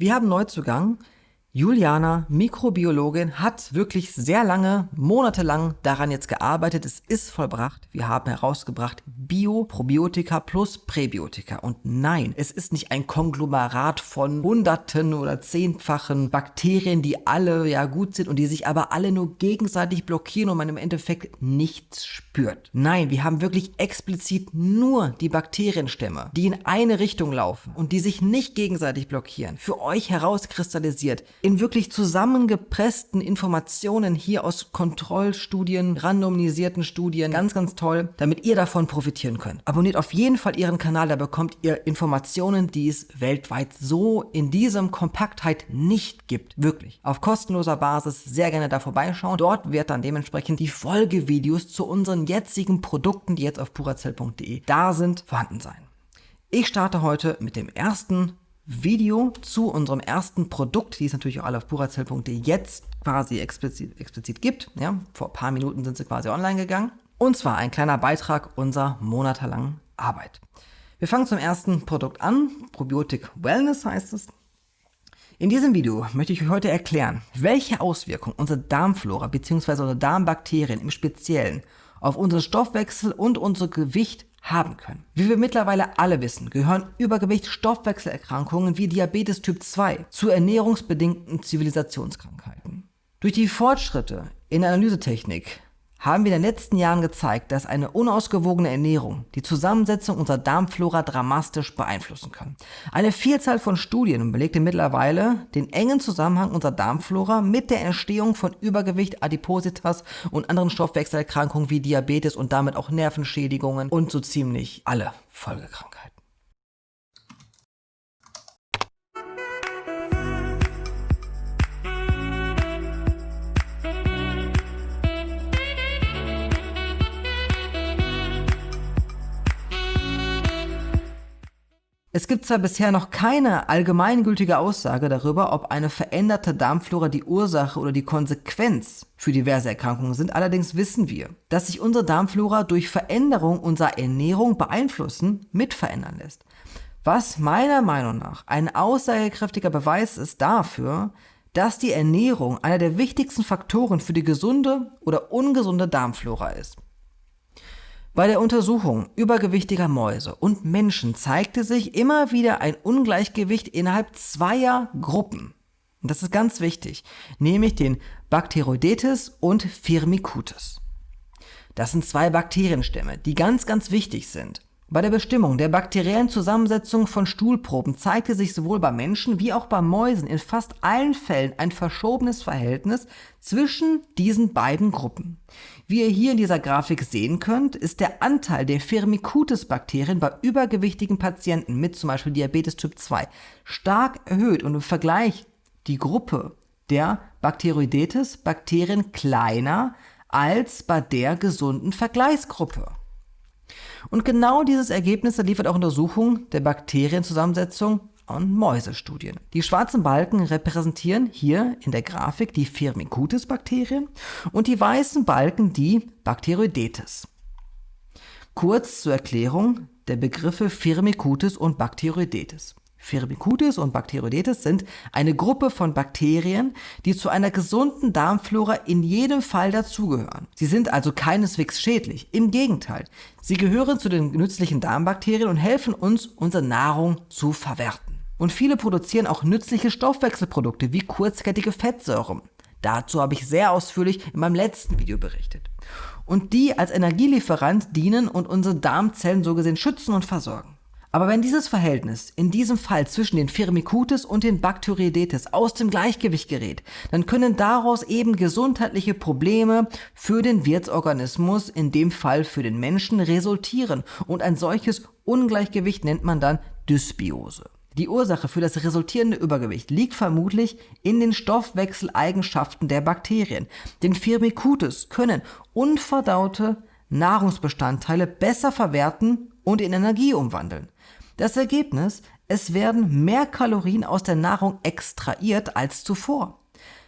Wir haben Neuzugang Juliana, Mikrobiologin, hat wirklich sehr lange, monatelang daran jetzt gearbeitet. Es ist vollbracht. Wir haben herausgebracht Bio-Probiotika plus Präbiotika. Und nein, es ist nicht ein Konglomerat von hunderten oder zehnfachen Bakterien, die alle ja gut sind und die sich aber alle nur gegenseitig blockieren und man im Endeffekt nichts spürt. Nein, wir haben wirklich explizit nur die Bakterienstämme, die in eine Richtung laufen und die sich nicht gegenseitig blockieren, für euch herauskristallisiert in wirklich zusammengepressten Informationen hier aus Kontrollstudien, randomisierten Studien, ganz, ganz toll, damit ihr davon profitieren könnt. Abonniert auf jeden Fall ihren Kanal, da bekommt ihr Informationen, die es weltweit so in diesem Kompaktheit nicht gibt. Wirklich. Auf kostenloser Basis sehr gerne da vorbeischauen. Dort wird dann dementsprechend die Folgevideos zu unseren jetzigen Produkten, die jetzt auf purazell.de da sind, vorhanden sein. Ich starte heute mit dem ersten Video zu unserem ersten Produkt, die es natürlich auch alle auf purazell.de jetzt quasi explizit, explizit gibt. Ja, vor ein paar Minuten sind sie quasi online gegangen. Und zwar ein kleiner Beitrag unserer monatelangen Arbeit. Wir fangen zum ersten Produkt an. Probiotic Wellness heißt es. In diesem Video möchte ich euch heute erklären, welche Auswirkungen unsere Darmflora bzw. unsere Darmbakterien im Speziellen auf unseren Stoffwechsel und unser Gewicht haben können. Wie wir mittlerweile alle wissen, gehören Übergewicht, Stoffwechselerkrankungen wie Diabetes Typ 2 zu ernährungsbedingten Zivilisationskrankheiten. Durch die Fortschritte in der Analysetechnik haben wir in den letzten Jahren gezeigt, dass eine unausgewogene Ernährung die Zusammensetzung unserer Darmflora dramatisch beeinflussen kann. Eine Vielzahl von Studien belegte mittlerweile den engen Zusammenhang unserer Darmflora mit der Entstehung von Übergewicht, Adipositas und anderen Stoffwechselerkrankungen wie Diabetes und damit auch Nervenschädigungen und so ziemlich alle Folgekrankheiten. Es gibt zwar bisher noch keine allgemeingültige Aussage darüber, ob eine veränderte Darmflora die Ursache oder die Konsequenz für diverse Erkrankungen sind, allerdings wissen wir, dass sich unsere Darmflora durch Veränderung unserer Ernährung beeinflussen, mitverändern lässt. Was meiner Meinung nach ein aussagekräftiger Beweis ist dafür, dass die Ernährung einer der wichtigsten Faktoren für die gesunde oder ungesunde Darmflora ist. Bei der Untersuchung übergewichtiger Mäuse und Menschen zeigte sich immer wieder ein Ungleichgewicht innerhalb zweier Gruppen. Das ist ganz wichtig, nämlich den Bacteroidetes und Firmicutes. Das sind zwei Bakterienstämme, die ganz, ganz wichtig sind. Bei der Bestimmung der bakteriellen Zusammensetzung von Stuhlproben zeigte sich sowohl bei Menschen wie auch bei Mäusen in fast allen Fällen ein verschobenes Verhältnis zwischen diesen beiden Gruppen. Wie ihr hier in dieser Grafik sehen könnt, ist der Anteil der Firmicutes-Bakterien bei übergewichtigen Patienten mit zum Beispiel Diabetes Typ 2 stark erhöht und im Vergleich die Gruppe der Bacteroidetes-Bakterien kleiner als bei der gesunden Vergleichsgruppe. Und genau dieses Ergebnis liefert auch Untersuchung der Bakterienzusammensetzung und Mäusestudien. Die schwarzen Balken repräsentieren hier in der Grafik die Firmicutes-Bakterien und die weißen Balken die Bacteroidetes. Kurz zur Erklärung der Begriffe Firmicutes und Bacteroidetes. Firmicutes und Bacteroidetes sind eine Gruppe von Bakterien, die zu einer gesunden Darmflora in jedem Fall dazugehören. Sie sind also keineswegs schädlich, im Gegenteil. Sie gehören zu den nützlichen Darmbakterien und helfen uns, unsere Nahrung zu verwerten. Und viele produzieren auch nützliche Stoffwechselprodukte wie kurzkettige Fettsäuren. Dazu habe ich sehr ausführlich in meinem letzten Video berichtet. Und die als Energielieferant dienen und unsere Darmzellen so gesehen schützen und versorgen. Aber wenn dieses Verhältnis in diesem Fall zwischen den Firmicutes und den Bacteroidetes aus dem Gleichgewicht gerät, dann können daraus eben gesundheitliche Probleme für den Wirtsorganismus, in dem Fall für den Menschen, resultieren. Und ein solches Ungleichgewicht nennt man dann Dysbiose. Die Ursache für das resultierende Übergewicht liegt vermutlich in den Stoffwechseleigenschaften der Bakterien. Denn Firmicutes können unverdaute Nahrungsbestandteile besser verwerten und in Energie umwandeln. Das Ergebnis, es werden mehr Kalorien aus der Nahrung extrahiert als zuvor.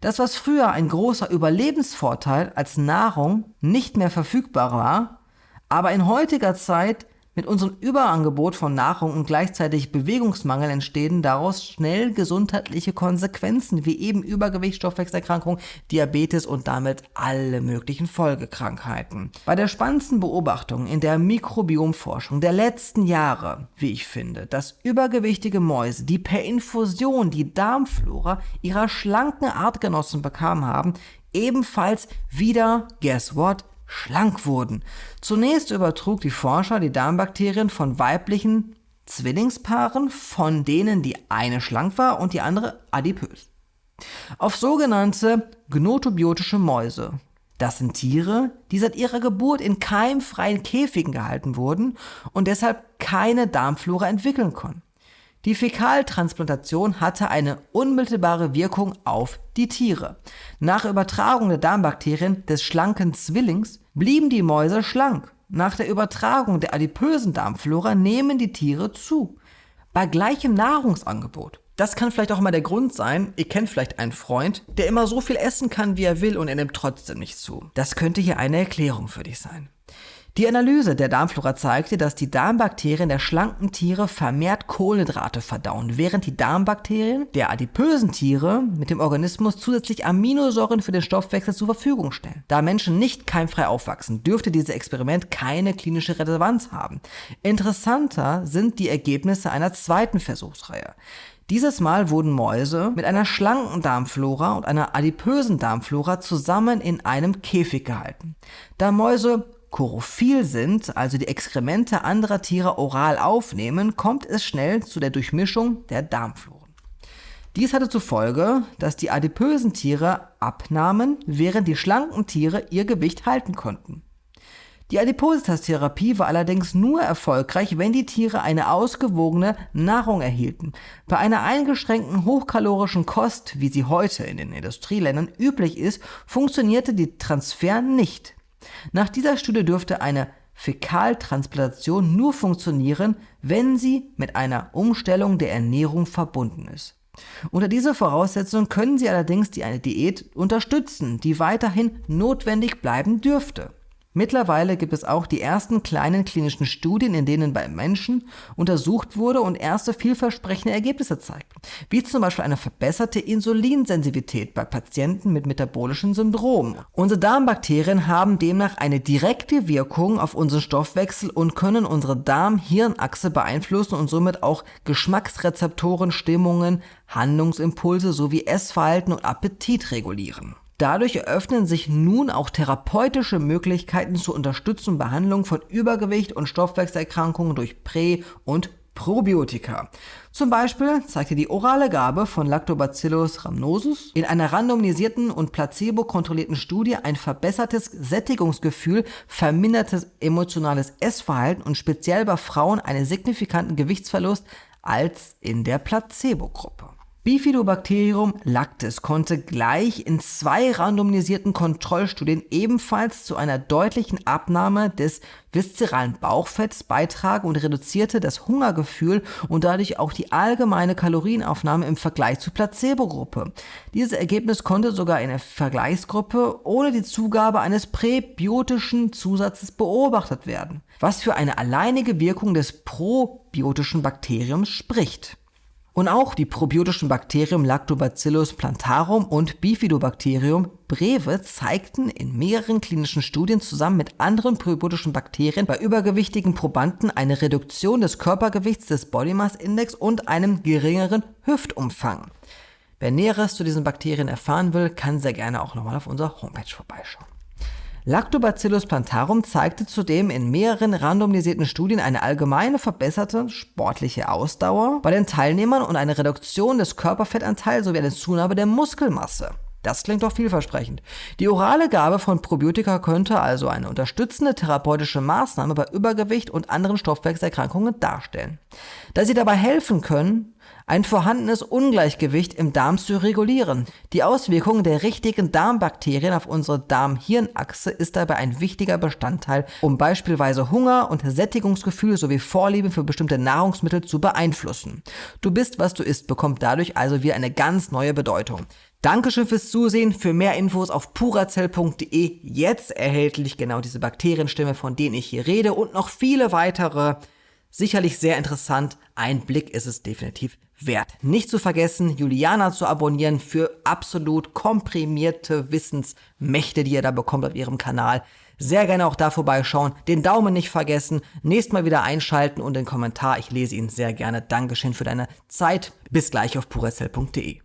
Das, was früher ein großer Überlebensvorteil als Nahrung nicht mehr verfügbar war, aber in heutiger Zeit Mit unserem Überangebot von Nahrung und gleichzeitig Bewegungsmangel entstehen daraus schnell gesundheitliche Konsequenzen wie eben Übergewicht, Stoffwechselerkrankung, Diabetes und damit alle möglichen Folgekrankheiten. Bei der spannendsten Beobachtung in der Mikrobiomforschung der letzten Jahre, wie ich finde, dass übergewichtige Mäuse, die per Infusion die Darmflora ihrer schlanken Artgenossen bekamen haben, ebenfalls wieder, guess what, schlank wurden. Zunächst übertrug die Forscher die Darmbakterien von weiblichen Zwillingspaaren, von denen die eine schlank war und die andere adipös. Auf sogenannte gnotobiotische Mäuse. Das sind Tiere, die seit ihrer Geburt in keimfreien Käfigen gehalten wurden und deshalb keine Darmflora entwickeln konnten. Die Fäkaltransplantation hatte eine unmittelbare Wirkung auf die Tiere. Nach Übertragung der Darmbakterien des schlanken Zwillings blieben die Mäuse schlank. Nach der Übertragung der adipösen Darmflora nehmen die Tiere zu. Bei gleichem Nahrungsangebot. Das kann vielleicht auch mal der Grund sein, ihr kennt vielleicht einen Freund, der immer so viel essen kann, wie er will und er nimmt trotzdem nicht zu. Das könnte hier eine Erklärung für dich sein. Die Analyse der Darmflora zeigte, dass die Darmbakterien der schlanken Tiere vermehrt Kohlenhydrate verdauen, während die Darmbakterien der adipösen Tiere mit dem Organismus zusätzlich Aminosäuren für den Stoffwechsel zur Verfügung stellen. Da Menschen nicht keimfrei aufwachsen, dürfte dieses Experiment keine klinische Relevanz haben. Interessanter sind die Ergebnisse einer zweiten Versuchsreihe. Dieses Mal wurden Mäuse mit einer schlanken Darmflora und einer adipösen Darmflora zusammen in einem Käfig gehalten. Da Mäuse chorophil sind, also die Exkremente anderer Tiere oral aufnehmen, kommt es schnell zu der Durchmischung der Darmfloren. Dies hatte zur Folge, dass die adipösen Tiere abnahmen, während die schlanken Tiere ihr Gewicht halten konnten. Die Adipositas-Therapie war allerdings nur erfolgreich, wenn die Tiere eine ausgewogene Nahrung erhielten. Bei einer eingeschränkten hochkalorischen Kost, wie sie heute in den Industrieländern üblich ist, funktionierte die Transfer nicht. Nach dieser Studie dürfte eine Fäkaltransplantation nur funktionieren, wenn sie mit einer Umstellung der Ernährung verbunden ist. Unter dieser Voraussetzung können Sie allerdings die eine Diät unterstützen, die weiterhin notwendig bleiben dürfte. Mittlerweile gibt es auch die ersten kleinen klinischen Studien, in denen bei Menschen untersucht wurde und erste vielversprechende Ergebnisse zeigten, wie zum Beispiel eine verbesserte Insulinsensitivität bei Patienten mit metabolischen Syndromen. Unsere Darmbakterien haben demnach eine direkte Wirkung auf unseren Stoffwechsel und können unsere Darm-Hirn-Achse beeinflussen und somit auch Geschmacksrezeptoren, Stimmungen, Handlungsimpulse sowie Essverhalten und Appetit regulieren. Dadurch eröffnen sich nun auch therapeutische Möglichkeiten zur Unterstützung und Behandlung von Übergewicht und Stoffwechselerkrankungen durch Prä- und Probiotika. Zum Beispiel zeigte die orale Gabe von Lactobacillus rhamnosus in einer randomisierten und placebo-kontrollierten Studie ein verbessertes Sättigungsgefühl, vermindertes emotionales Essverhalten und speziell bei Frauen einen signifikanten Gewichtsverlust als in der Placebo-Gruppe. Bifidobacterium lactis konnte gleich in zwei randomisierten Kontrollstudien ebenfalls zu einer deutlichen Abnahme des viszeralen Bauchfetts beitragen und reduzierte das Hungergefühl und dadurch auch die allgemeine Kalorienaufnahme im Vergleich zur Placebo-Gruppe. Dieses Ergebnis konnte sogar in der Vergleichsgruppe ohne die Zugabe eines präbiotischen Zusatzes beobachtet werden, was für eine alleinige Wirkung des probiotischen Bakteriums spricht. Und auch die probiotischen Bakterien Lactobacillus plantarum und Bifidobacterium breve zeigten in mehreren klinischen Studien zusammen mit anderen probiotischen Bakterien bei übergewichtigen Probanden eine Reduktion des Körpergewichts des Body Mass Index und einem geringeren Hüftumfang. Wer Näheres zu diesen Bakterien erfahren will, kann sehr gerne auch nochmal auf unserer Homepage vorbeischauen. Lactobacillus plantarum zeigte zudem in mehreren randomisierten Studien eine allgemeine verbesserte sportliche Ausdauer bei den Teilnehmern und eine Reduktion des Körperfettanteils sowie eine Zunahme der Muskelmasse. Das klingt doch vielversprechend. Die orale Gabe von Probiotika könnte also eine unterstützende therapeutische Maßnahme bei Übergewicht und anderen Stoffwechselerkrankungen darstellen. Da sie dabei helfen können, ein vorhandenes Ungleichgewicht im Darm zu regulieren. Die Auswirkung der richtigen Darmbakterien auf unsere Darm-Hirn-Achse ist dabei ein wichtiger Bestandteil, um beispielsweise Hunger und Sättigungsgefühl sowie Vorlieben für bestimmte Nahrungsmittel zu beeinflussen. Du bist, was du isst, bekommt dadurch also wieder eine ganz neue Bedeutung. Dankeschön fürs Zusehen. Für mehr Infos auf purazell.de jetzt erhältlich genau diese Bakterienstimme, von denen ich hier rede und noch viele weitere. Sicherlich sehr interessant. Ein Blick ist es definitiv wert. Nicht zu vergessen, Juliana zu abonnieren für absolut komprimierte Wissensmächte, die ihr da bekommt auf ihrem Kanal. Sehr gerne auch da vorbeischauen, den Daumen nicht vergessen, nächstes Mal wieder einschalten und den Kommentar. Ich lese ihn sehr gerne. Dankeschön für deine Zeit. Bis gleich auf purazell.de.